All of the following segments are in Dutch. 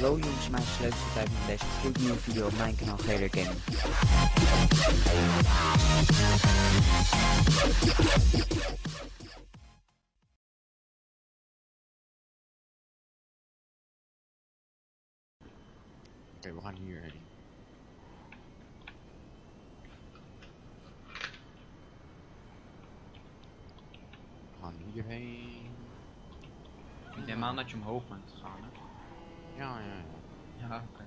Hallo jongens, mijn sleuteltijd met deze gloednieuwe video op mijn kanaal GR Gaming. Oké, we gaan hierheen. We gaan hierheen. Ik neem aan dat je omhoog bent gegaan, hè? Ja, ja, ja. Ja, oké.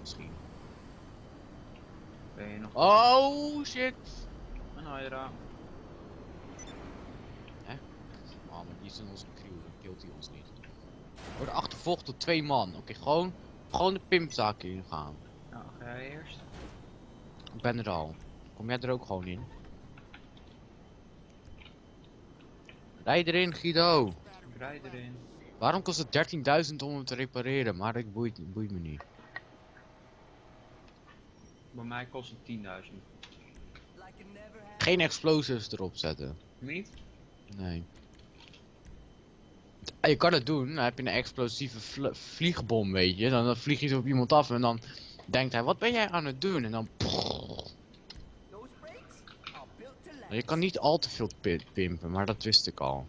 Misschien. Ben je nog... Oh shit! Een Hydra. Man, maar die is in onze crew, dan killt hij ons niet. Worden achtervolgd door twee man. Oké, gewoon, gewoon de pimpzaak ingaan. Ja, ga jij eerst? Ik ben er al. Kom jij er ook gewoon in? Rij erin, Guido! Ik rij erin. Waarom kost het 13.000 om hem te repareren? Maar ik boeit, boeit me niet. Bij mij kost het 10.000. Geen explosives erop zetten. Niet? Nee. Ah, Je kan het doen, dan heb je een explosieve vl- vliegbom, weet je. Dan, dan vlieg je zo op iemand af en dan denkt hij, wat ben jij aan het doen? En dan... Je kan niet al te veel pi- pimpen, maar dat wist ik al.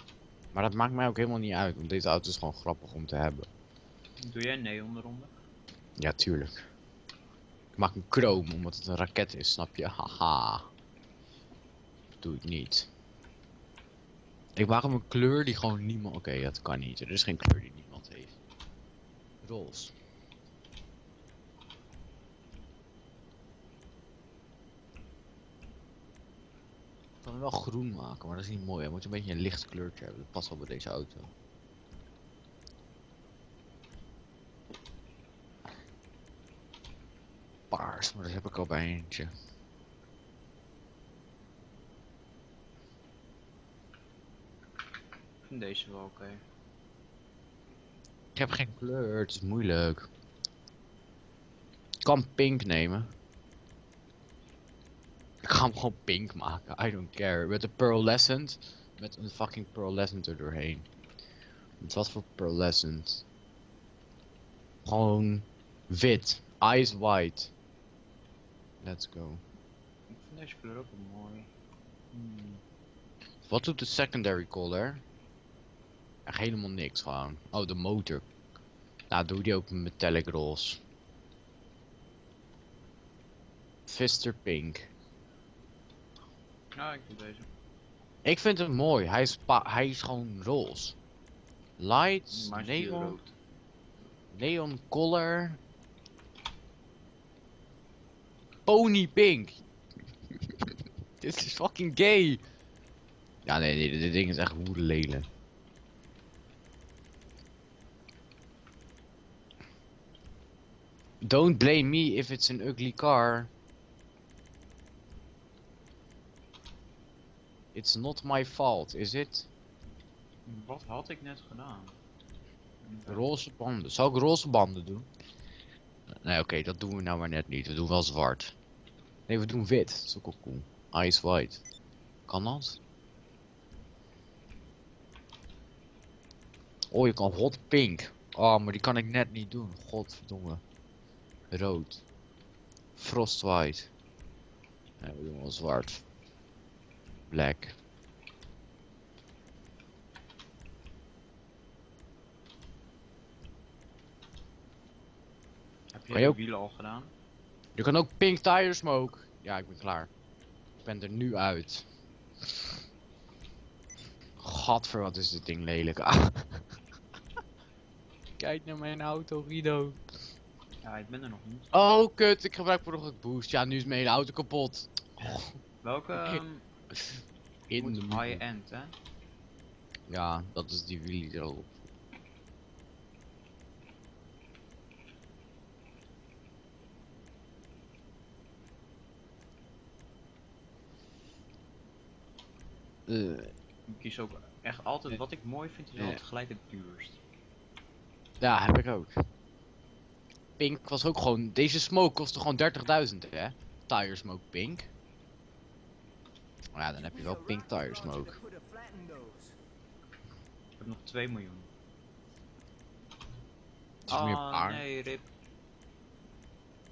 Maar dat maakt mij ook helemaal niet uit, want deze auto is gewoon grappig om te hebben. Doe jij neon eronder? Ja, tuurlijk. Ik maak een chrome, omdat het een raket is, snap je? Haha. Dat doe ik niet. Ik maak hem een kleur die gewoon niemand... Oké, dat kan niet. Er is geen kleur die niemand heeft. Roze. Kan hem wel groen maken, maar dat is niet mooi. Hij moet een beetje een licht kleurtje hebben. Dat past wel bij deze auto. Paars, maar dat heb ik al bij eentje. Ik vind deze wel oké. Ik heb geen kleur, het is moeilijk. Ik kan pink nemen. Ik ga hem gewoon pink maken, I don't care. Met een pearlescent, met een fucking pearlescent er doorheen. Met wat voor pearlescent? Gewoon wit, eyes white. Let's go. Ik vind deze kleur ook wel mooi. Hmm. Wat doet de secondary color? Echt helemaal niks gewoon. Oh, de motor. Nou, doe die ook met metallic roze. Fister pink. Ja, ik doe deze. Ik vind hem mooi. Hij is, hij is gewoon roze. Lights, Maar neon, neon color. Pony pink. Dit is fucking gay. Ja, nee, nee, dit ding is echt lelijk. Don't blame me if it's an ugly car. It's not my fault, is it? Wat had ik net gedaan? Roze banden. Zou ik roze banden doen? Nee, oké, dat doen we nou maar net niet. We doen wel zwart. Nee, we doen wit. Dat is ook wel cool. Ice white. Kan dat? Oh, je kan hot pink. Oh, maar die kan ik net niet doen. Godverdomme. Rood. Frost white. Nee, we doen wel zwart. Black. Heb Kan je de ook- wielen al gedaan? Je kan ook pink tire smoke. Ja, ik ben klaar. Ik ben er nu uit. Gadver, wat is dit ding lelijk. Ah. Kijk naar mijn auto, Guido. Ja, ik ben er nog niet. Oh, kut, ik gebruik voor nog het boost. Ja, nu is mijn hele auto kapot. Welke ehm, In de high-end, hè? Ja, dat is die wheelie erop. Eh, Ik kies ook echt altijd, wat ik mooi vind, is altijd gelijk het duurst. ja, heb ik ook. Pink was ook gewoon. Deze smoke kostte gewoon 30.000, hè? Tire smoke pink. Maar ja, dan heb je wel pink tire smoke. Bij heb nog 2 miljoen. Het is meer Ah, paar. nee, rip.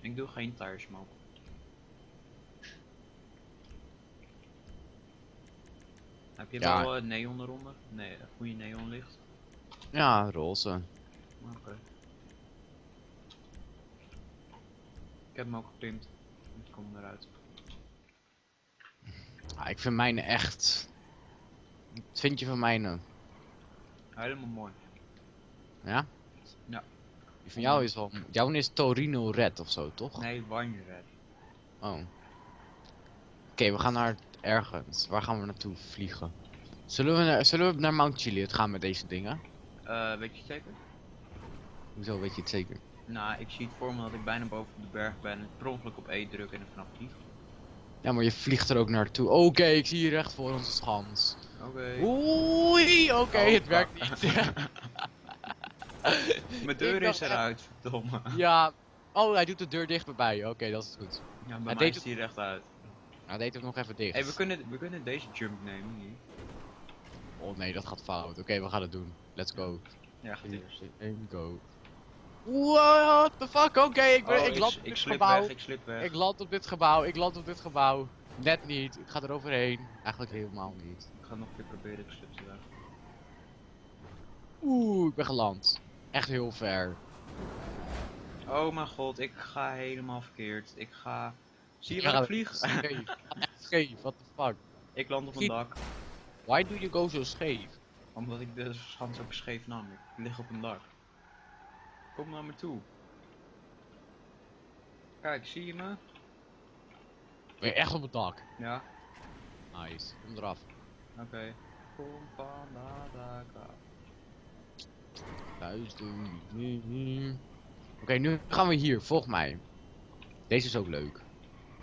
Ik doe geen tire smoke. Heb je Ja. wel eh, neon eronder? Nee, goede neon licht. Ja, roze. Oké. Ik heb hem ook gepimpt. Ik kom eruit. Ah, ik vind mijne echt. Wat vind je van mijne? Helemaal mooi. Ja? Ja. Die van jou is wel. Jouw is Torino Red of zo, toch? Nee, wine red. Oh. Oké, we gaan naar ergens. Waar gaan we naartoe vliegen? Zullen we, naar, zullen we naar Mount Chiliad gaan met deze dingen? Eh, weet je het zeker? Hoezo weet je het zeker? Nou, ik zie het voor me dat ik bijna boven de berg ben en per ongeluk op E druk en er vanaf vlieg. Ja, maar je vliegt er ook naartoe. Oké, ik zie hier recht voor ons schans. Oké. Oei, oké, Oh, het werkt niet. Mijn deur is eruit, verdomme. ja. Oh, hij doet de deur dicht bij. Oké, dat is goed. Ja, bij Hij mij deed die recht uit. Hij deed hem nog even dicht. Hey, we kunnen, we kunnen deze jump nemen hier. Oh nee, dat gaat fout. Oké, we gaan het doen. Let's go. Ja, gaat eerst. 1, go. What the fuck? Oké, ik, ben, Oh, ik land op ik dit gebouw. weg, ik slip weg. Ik land op dit gebouw. Ik land op dit gebouw. Net niet. Ik ga er overheen. Eigenlijk helemaal niet. Ik ga nog een keer proberen, ik slip ze weg. Oeh, ik ben geland. Echt heel ver. Oh mijn god, ik ga helemaal verkeerd. Ik ga... Zie je waar ik vlieg? Scheef. Scheef. What the fuck? ik land op een dak. Why do you go so scheef? Omdat ik de schans ook scheef nam. Ik lig op een dak. Kom naar me toe. Kijk, zie je me? Ben je echt op het dak? Ja, Nice. Kom eraf. oké. Kom van dak af. Luister. Oké, nu gaan we hier. Volg mij. Deze is ook leuk.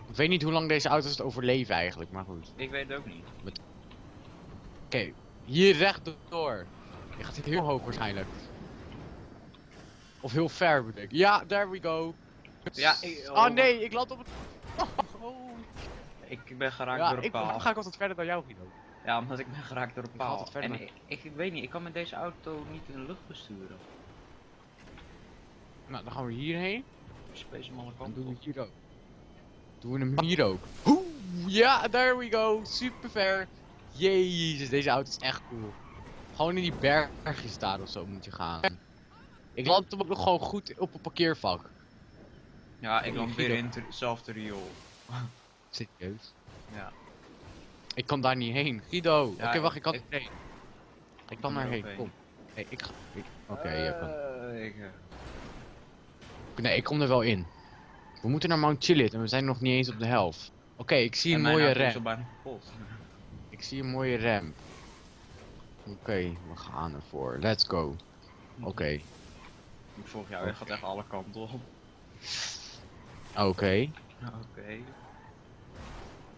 Ik weet niet hoe lang deze auto's het overleven eigenlijk, maar goed. Ik weet het ook niet. Oké, hier rechtdoor. Je gaat heel hoog waarschijnlijk. Of heel ver bedoel ik. Ja, there we go. Ja, ik- oh, oh, nee, ik land op het... Oh. Ik ben geraakt Ja, door een ik, paal. dan ga ik altijd verder dan jou, Guido. Ja, omdat ik ben geraakt door een Ik paal. verder En ik, ik, ik weet niet, ik kan met deze auto niet in de lucht besturen. Nou, dan gaan we hierheen. Ik space alle Dan kanten doen we hier ook. Doen we hem hier ook. Oeh, ja, there we go. Super ver. Jezus, deze auto is echt cool. Gewoon in die bergjes daar of zo moet je gaan. Ik land hem ook nog gewoon goed op een parkeervak. Ja, ik land weer in hetzelfde riool. Serieus? Ja. Ik kan daar niet heen. Guido, Ja, oké wacht, ik- kan ik- heen. Ik kan kan daarheen, heen. kom. Nee, ik ga... ik- Oké, kom. Eh, ik, eh, Nee, ik kom er wel in. We moeten naar Mount Chiliad en we zijn nog niet eens op de helft. Oké, ik zie en een mooie rem. Ik zie een mooie rem. Oké, we gaan ervoor. Let's go. Oké. Ik volg jou, je gaat echt alle kanten op. Oké. Oké.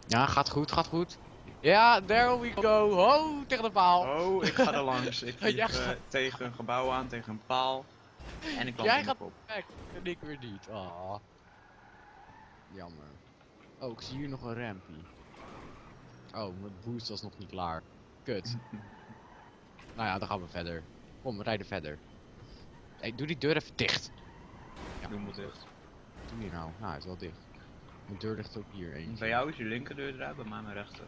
Ja, gaat goed, gaat goed. Ja, there we go. Ho, tegen de paal. Oh, ik ga er langs. Ik eh, gaat- tegen een gebouw aan, tegen een paal. En ik land Jij gaat- kop. Kijk, en ik weer niet. Ah. Jammer. Oh, ik zie hier nog een rampie. Oh, mijn boost was nog niet klaar. Kut. nou ja, dan gaan we verder. Kom, we rijden verder. Hey, doe die deur even dicht. Ik doe hem dicht. Doe je nou? Nou, hij is wel dicht. Mijn deur ligt ook hier eentje. Bij jou is je linkerdeur eruit, bij mij mijn rechter.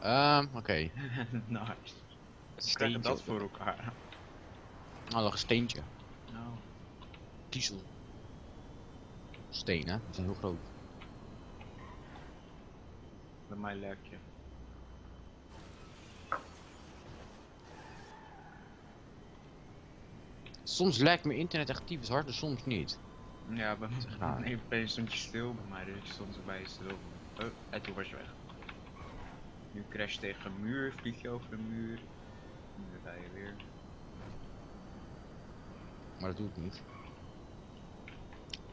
Ehm, oké. nice. Het Hoe krijg je dat steentje. voor elkaar? Nou, nog een steentje. Nou. Kiezel. Steen, hè? Die zijn heel groot. Bij mij lek Soms lijkt mijn internet echt tyfus hard en soms niet. Ja, bij mij nee, opeens stond je stil bij mij, dus stond er bij je stil. Oh, en toen was je weg. Nu crash je tegen een muur, vlieg je over een muur. Nu rij je weer. Maar dat doe ik niet.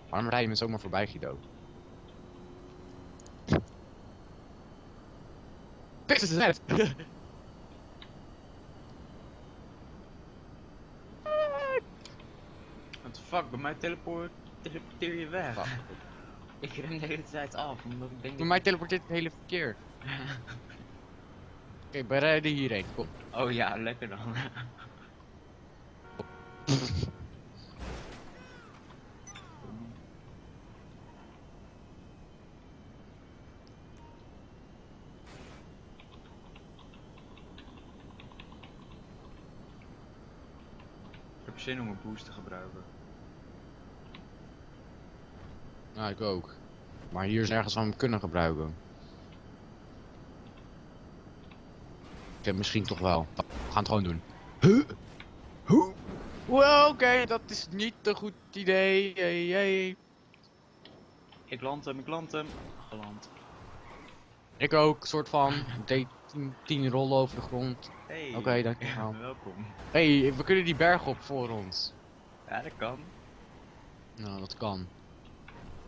Waarom rij je me zomaar voorbij, Guido? Pix is net! What the fuck, bij mij teleport teleporteer je weg. Fuck. Ik ren de hele tijd af, omdat ik denk Bij dat... mij teleporteert het hele verkeer. Oké, wij rijden hierheen. Kom. Oh ja, lekker dan. Ik heb zin om een boost te gebruiken. Nou, ik ook. Maar hier is ergens we hem kunnen gebruiken. Ik heb misschien toch wel. We gaan het gewoon doen. Huh? Hoe? Well, oké, dat is niet een goed idee. Hey, hey. Ik land hem, ik land hem. Geland. Ik ook, soort van. Deed 10, 10 rollen over de grond. Hey. Oké, dankjewel. welkom. hey, we kunnen die berg op voor ons. Ja, dat kan. Nou, dat kan.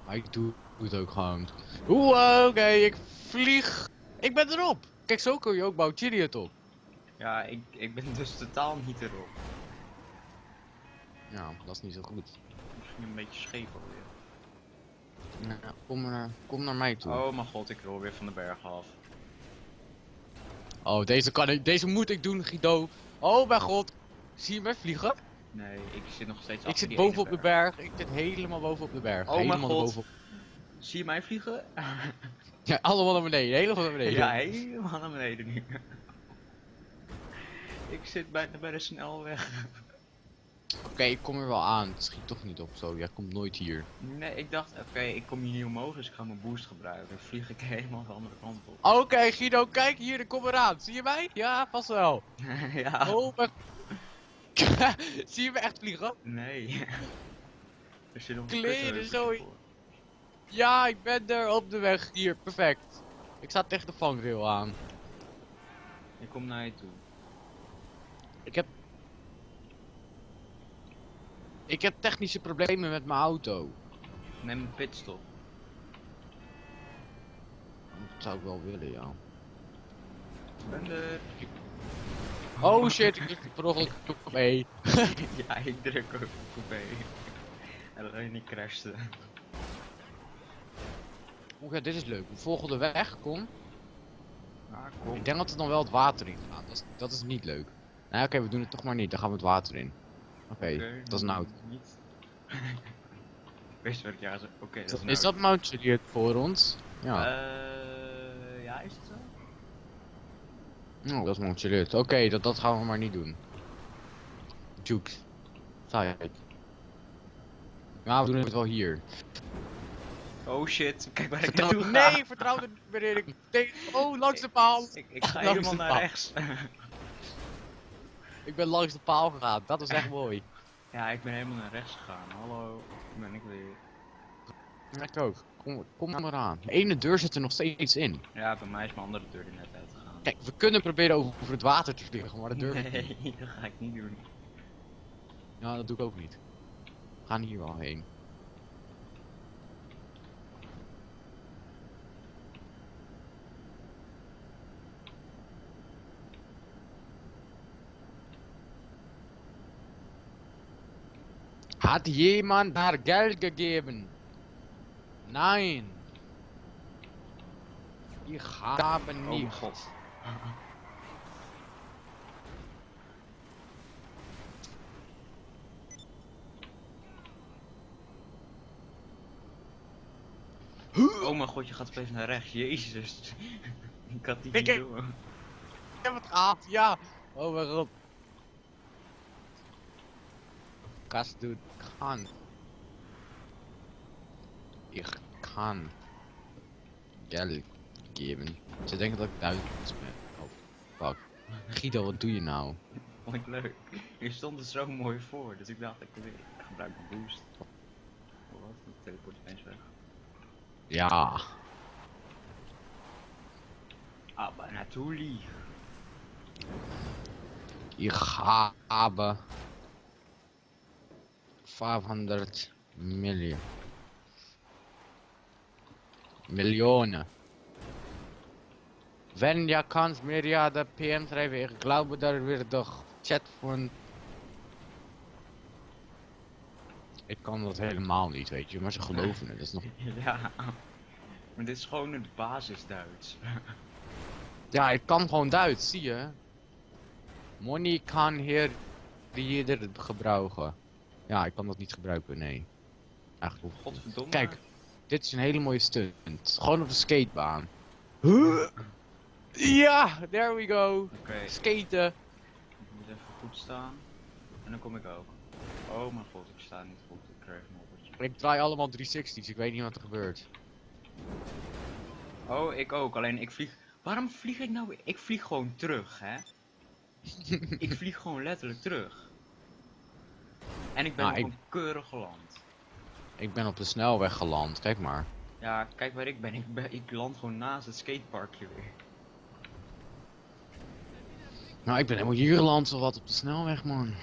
Maar ik doe, het ook gewoon. Oeh, oké, ik vlieg. Ik ben erop. Kijk, zo kun je ook bouw Chariot op. Ja, ik, ik ben dus totaal niet erop. Ja, dat is niet zo goed. Misschien een beetje scheef alweer. Nou, kom, naar, kom naar mij toe. Oh mijn god, ik rol weer van de berg af. Oh, deze kan ik, deze moet ik doen, Guido. Oh mijn god. Zie je mij vliegen? Nee, ik zit nog steeds Ik zit die boven ene op de berg. Ik zit helemaal boven op de berg. Oh mijn helemaal god. bovenop. Zie je mij vliegen? Ja, allemaal naar beneden. Helemaal naar beneden. Ja, helemaal naar beneden nu. ik zit bijna bij de snelweg. Oké, ik kom er wel aan. Het schiet toch niet op zo. Jij komt nooit hier. Nee, ik dacht, oké, ik kom hier niet omhoog, dus ik ga mijn boost gebruiken. Dan vlieg ik helemaal de andere kant op. Oké, Guido, kijk hier. Ik kom eraan. Zie je mij? Ja, vast wel. ja. Oh mijn... Zie je me echt vliegen? Nee. er zit nog zooi. voor. Ja, ik ben er op de weg. Hier, perfect. Ik sta tegen de vangrail aan. Ik kom naar je toe. Ik heb... Ik heb technische problemen met mijn auto. Neem een pitstop. Dat zou ik wel willen, ja. Ik ben er. Oh shit, ik druk per ongeluk op E. ja, ik druk ook op coupé. En alleen niet crashte. Oeh, ja, dit is leuk. We volgen de weg, kom. Ah, kom. Ik denk dat we dan wel het water in gaan. Dat is, dat is niet leuk. Nou oké, we doen het toch maar niet. Dan gaan we het water in. Oké, dat is nou. Niet. wat ik ja. Oké, dat is Is, dat Mount Chariot voor ons? Ja. Eh, ja, is het zo? Oh, dat is Mount Chariot. Oké, dat, dat gaan we maar niet doen. Juke. Saai. Ja, we doen het wel hier. Oh shit, kijk waar ik naartoe nee, vertrouw er. Ik denk, oh, langs de paal. Ik, ik ga Langs helemaal de naar rechts. Ik ben langs de paal gegaan. Dat is echt mooi. ja, ik ben helemaal naar rechts gegaan. Hallo, daar ben ik weer. Ik ook. Kom, kom maar aan. De ene deur zit er nog steeds in. Ja, bij mij is mijn andere deur er net uitgegaan. Kijk, we kunnen proberen over, het water te vliegen, maar dat durf ik niet. Nee, dat ga ik niet doen. Ja, dat doe ik ook niet. We gaan hier wel heen. Hat jemand daar Geld gegeben? Nein. Ich habe Oh nicht. god. Oh mijn god, je gaat opeens naar rechts. Jezus. ik had die Ik- niet door. Ik heb het gehad, ja. Oh mijn god. Kannst du kann. Ich kann Geld geben. Ze denken dat ik Duits ben. Oh, fuck. Guido, wat doe je nou? Vond ik leuk. Je stond er zo mooi voor, dus ik dacht ik, ik gebruik een boost. Oh, wat? De teleport is eens weg. Ja. Ah, maar natuurlijk. Ich habe 500 Millionen. Millionen. Wenn ja kannst mir ja de PM schrijven, ich glaube daar weer de chat van... Ik kan dat helemaal niet, weet je, maar ze geloven het. Dat is nog... Ja. Maar dit is gewoon het basis Duits. Ja, ik kan gewoon Duits, zie je. Money kan hier jeder gebruiken. Ja, ik kan dat niet gebruiken, nee. Eigenlijk niet. Godverdomme. Kijk, dit is een hele mooie stunt. Gewoon op de skatebaan. Huh? Ja, there we go. Oké, Skaten. ik moet even goed staan. En dan kom ik ook. Oh mijn god, ik sta niet goed. Ik krijg een oppertje. Ik draai allemaal 360's, ik weet niet wat er gebeurt. Oh, ik ook. Alleen ik vlieg. Waarom vlieg ik nou? Ik vlieg gewoon terug, hè? ik vlieg gewoon letterlijk terug. En ik ben Nou, gewoon ik- keurig geland. Ik ben op de snelweg geland, kijk maar. Ja, kijk waar ik ben. Ik, ben. ik land gewoon naast het skateparkje weer. Nou, ik ben helemaal hier geland of wat op de snelweg, man.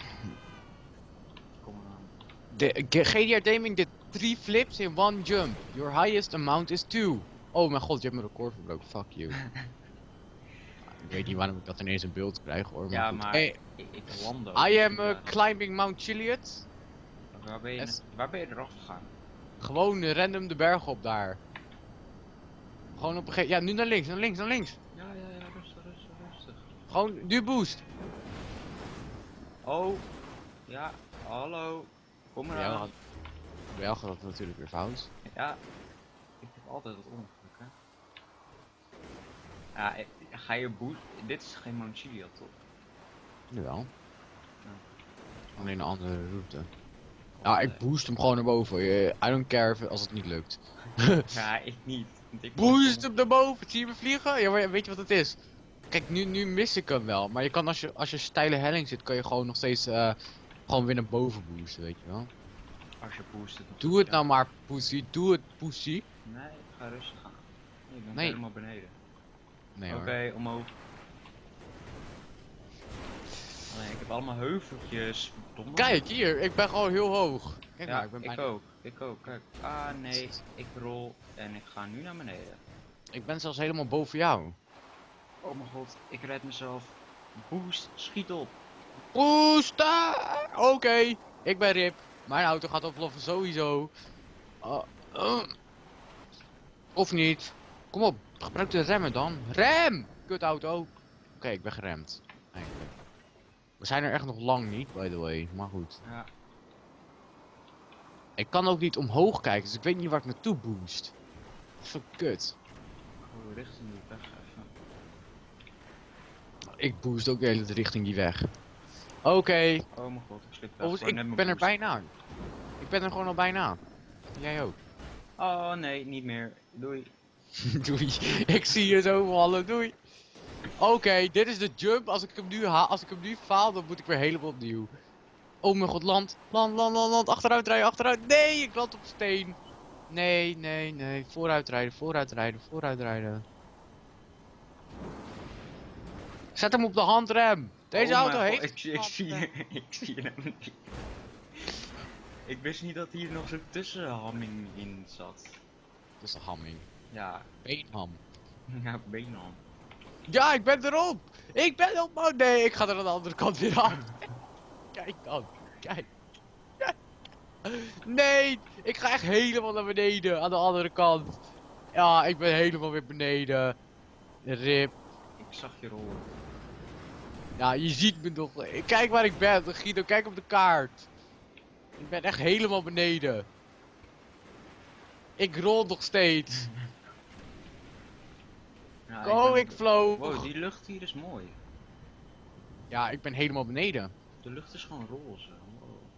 Kom maar aan. De, GDR Gaming did three flips in one jump. Your highest amount is two. Oh mijn god, je hebt mijn record verbroken. Fuck you. ik weet niet waarom ik dat ineens in beeld krijg hoor. Maar Ja, goed. maar Hey, ik, ik land ook. I am uh, inderdaad. climbing Mount Chiliad. Waar ben, je, waar ben je eraf gegaan? Gewoon eh, random de berg op daar. Gewoon op een gegeven... Ja, nu naar links, naar links, naar links. Ja, ja, ja, rustig, rustig, rustig. Gewoon, nu boost. Oh, ja, hallo. Kom maar aan. bij jou gaat dat natuurlijk weer fout. Ja, ik heb altijd wat ongeluk, hè. Ja, ga je boost... Dit is geen Mount Chiliad, toch? Jawel. Ja. Alleen een andere route. Ja, ik boost hem gewoon naar boven. Eh, I don't care als het niet lukt. Ja, ik niet. ik Boost hem naar boven, zie je me vliegen? Ja, maar weet je wat het is? Kijk, nu, nu mis ik hem wel. Maar je kan als je, als je steile helling zit, kan je gewoon nog steeds eh, gewoon weer naar boven boosten, weet je wel. Als je boost Doe het ja. nou maar, pussy. Doe het, pussy. Nee, ga rustig aan. Ik ben Nee. helemaal beneden. Nee Oké, omhoog. Nee, ik heb allemaal heuveltjes. verdomme. Kijk, hier, ik ben gewoon heel hoog. Kijk ja, nou, ik ben ik bijna- ook. Ik ook. Kijk. Ah, nee. Ik rol en ik ga nu naar beneden. Ik ben zelfs helemaal boven jou. Oh mijn god, ik red mezelf. Boost, schiet op. Boosten! Oké, ik ben Rip. Mijn auto gaat oploffen sowieso. Uh, uh. Of niet. Kom op, gebruik de remmen dan. Rem! Kut auto. Oké, ik ben geremd. Eigenlijk. We zijn er echt nog lang niet, by the way. Maar goed. Ja, Ik kan ook niet omhoog kijken, dus ik weet niet waar ik naartoe boost. Zo kut. oh, richting die weg. Ik boost ook de hele richting die weg. Oké. Oh mijn god, ik slik net ik ben er bijna. Ik ben er gewoon al bijna. Jij ook. Oh nee, niet meer. Doei. Doei. Ik zie je zo vallen. Doei. Oké, dit is de jump. Als ik hem nu haal, als ik hem nu faal, dan moet ik weer helemaal opnieuw. Oh mijn god, land. Land, land, land, land. Achteruit rijden, achteruit. Nee, ik land op steen. Nee, nee, nee. Vooruit rijden, vooruit rijden, vooruit rijden. Zet hem op de handrem. Deze Oh auto mijn heeft. Ik, zie- ik zie ik zie hem niet. Ik wist niet dat hier nog zo'n tussenhamming in zat. Dat is een hamming. Ja, Beenham. ja, beenham. Ja, ik ben erop! Ik ben op! Oh nee, ik ga er aan de andere kant weer af. Kijk dan, kijk. Kijk. Nee, ik ga echt helemaal naar beneden, aan de andere kant. Ja, ik ben helemaal weer beneden. Rip. Ik zag je rollen. Ja, je ziet me nog. Kijk waar ik ben, Guido, kijk op de kaart. Ik ben echt helemaal beneden. Ik rol nog steeds. Ja, Go, ben- ik vloog. Wow, die lucht hier is mooi. Ja, ik ben helemaal beneden. De lucht is gewoon roze. Wow.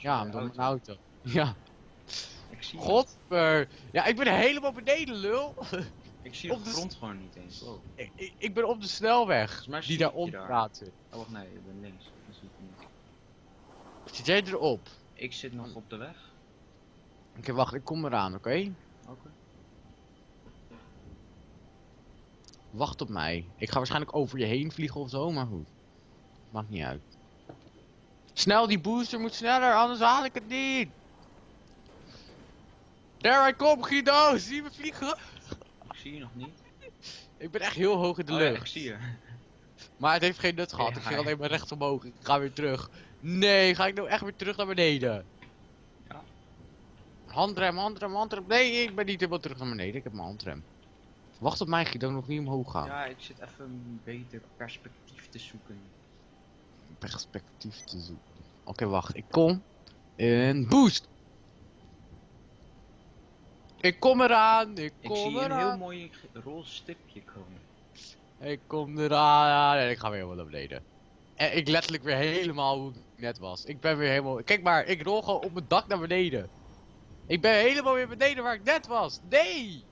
Ja, door mijn auto. Ja. Ik zie. Godver. Ja, ik ben helemaal beneden, lul. Ik zie de op de grond gewoon niet eens. Wow. Ik, ik, ik ben op de snelweg. Die zie daar ik je onder daar. praat zit. Oh wacht, nee, ik ben links. Dat zie ik niet. Zit jij erop? Ik zit nog op de weg. Oké, wacht, ik kom eraan, oké? Oké. Wacht op mij. Ik ga waarschijnlijk over je heen vliegen of zo, maar goed. Maakt niet uit. Snel, die booster moet sneller, anders haal ik het niet. There I come, Guido. Zie je me vliegen? Ik zie je nog niet. Ik ben echt heel hoog in de Oh ja, lucht. ik zie je. Maar het heeft geen nut gehad. Ik ging ja. alleen maar rechts omhoog. Ik ga weer terug. Nee, ga ik nou echt weer terug naar beneden? Ja. Handrem, handrem, handrem. Nee, ik ben niet helemaal terug naar beneden. Ik heb mijn handrem. Wacht op mij, ik nog niet omhoog ga. Ja, ik zit even een beter perspectief te zoeken. Perspectief te zoeken. Oké, wacht. Ik kom. In boost. Ik kom eraan. Ik Ik kom zie hier een eraan. heel mooi roze stipje komen. Ik kom eraan. Nee, ik ga weer helemaal naar beneden. En ik letterlijk weer helemaal hoe ik net was. Ik ben weer helemaal... Kijk maar, ik rol gewoon op mijn dak naar beneden. Ik ben helemaal weer beneden waar ik net was. Nee!